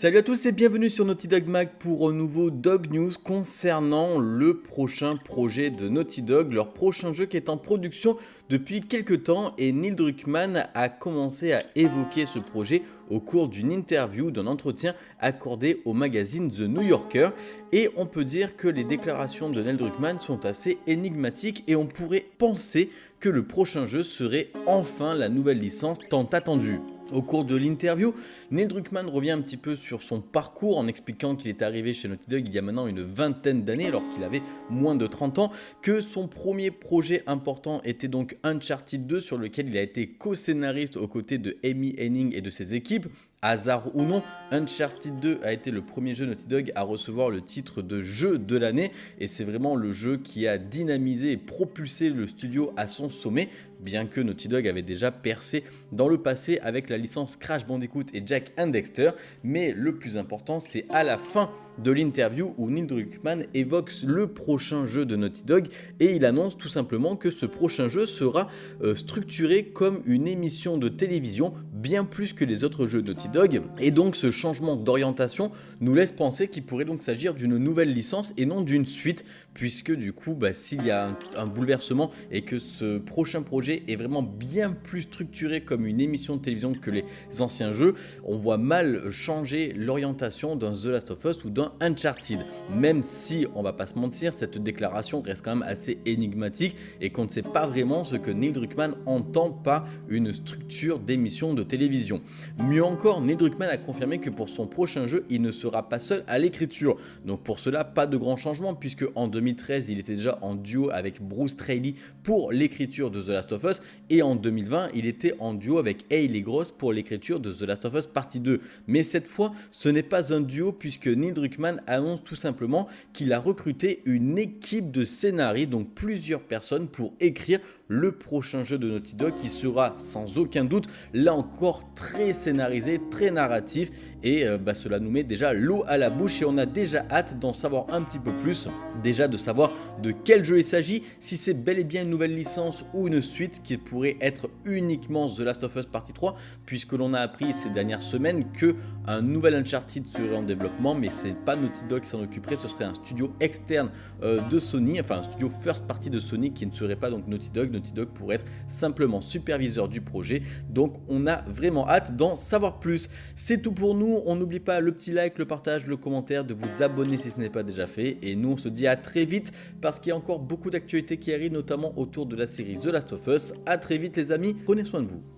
Salut à tous et bienvenue sur Naughty Dog Mag pour un nouveau Dog News concernant le prochain projet de Naughty Dog, leur prochain jeu qui est en production depuis quelques temps. Et Neil Druckmann a commencé à évoquer ce projet au cours d'une interview, d'un entretien accordé au magazine The New Yorker. Et on peut dire que les déclarations de Neil Druckmann sont assez énigmatiques et on pourrait penser que le prochain jeu serait enfin la nouvelle licence tant attendue. Au cours de l'interview, Neil Druckmann revient un petit peu sur son parcours en expliquant qu'il est arrivé chez Naughty Dog il y a maintenant une vingtaine d'années alors qu'il avait moins de 30 ans, que son premier projet important était donc Uncharted 2 sur lequel il a été co-scénariste aux côtés de Amy Henning et de ses équipes, Hasard ou non, Uncharted 2 a été le premier jeu Naughty Dog à recevoir le titre de jeu de l'année. Et c'est vraiment le jeu qui a dynamisé et propulsé le studio à son sommet bien que Naughty Dog avait déjà percé dans le passé avec la licence Crash Bandicoot et Jack and Dexter. Mais le plus important c'est à la fin de l'interview où Neil Druckmann évoque le prochain jeu de Naughty Dog et il annonce tout simplement que ce prochain jeu sera euh, structuré comme une émission de télévision bien plus que les autres jeux Naughty Dog et donc ce changement d'orientation nous laisse penser qu'il pourrait donc s'agir d'une nouvelle licence et non d'une suite puisque du coup bah, s'il y a un, bouleversement et que ce prochain projet est vraiment bien plus structuré comme une émission de télévision que les anciens jeux on voit mal changer l'orientation d'un The Last of Us ou d'un Uncharted. Même si on va pas se mentir cette déclaration reste quand même assez énigmatique et qu'on ne sait pas vraiment ce que Neil Druckmann entend par une structure d'émission de télévision. Mieux encore, Neil Druckmann a confirmé que pour son prochain jeu, il ne sera pas seul à l'écriture. Donc pour cela, pas de grand changement puisque en 2013, il était déjà en duo avec Bruce Straley pour l'écriture de The Last of Us et en 2020, il était en duo avec Hayley Gross pour l'écriture de The Last of Us partie 2. Mais cette fois, ce n'est pas un duo puisque Neil Druckmann annonce tout simplement qu'il a recruté une équipe de scénaristes, donc plusieurs personnes pour écrire le prochain jeu de Naughty Dog qui sera sans aucun doute là encore très scénarisé, très narratif. Et euh, bah, cela nous met déjà l'eau à la bouche et on a déjà hâte d'en savoir un petit peu plus, déjà de savoir de quel jeu il s'agit, si c'est bel et bien une nouvelle licence ou une suite qui pourrait être uniquement The Last of Us Partie 3 puisque l'on a appris ces dernières semaines que un nouvel Uncharted serait en développement mais c'est pas Naughty Dog qui s'en occuperait, ce serait un studio externe euh, de Sony, enfin un studio first party de Sony qui ne serait pas donc Naughty Dog, Pour être simplement superviseur du projet donc on a vraiment hâte d'en savoir plus. C'est tout pour nous on n'oublie pas le petit like, le partage, le commentaire, de vous abonner si ce n'est pas déjà fait. Et nous, on se dit à très vite parce qu'il y a encore beaucoup d'actualités qui arrivent, notamment autour de la série The Last of Us. A très vite les amis, prenez soin de vous.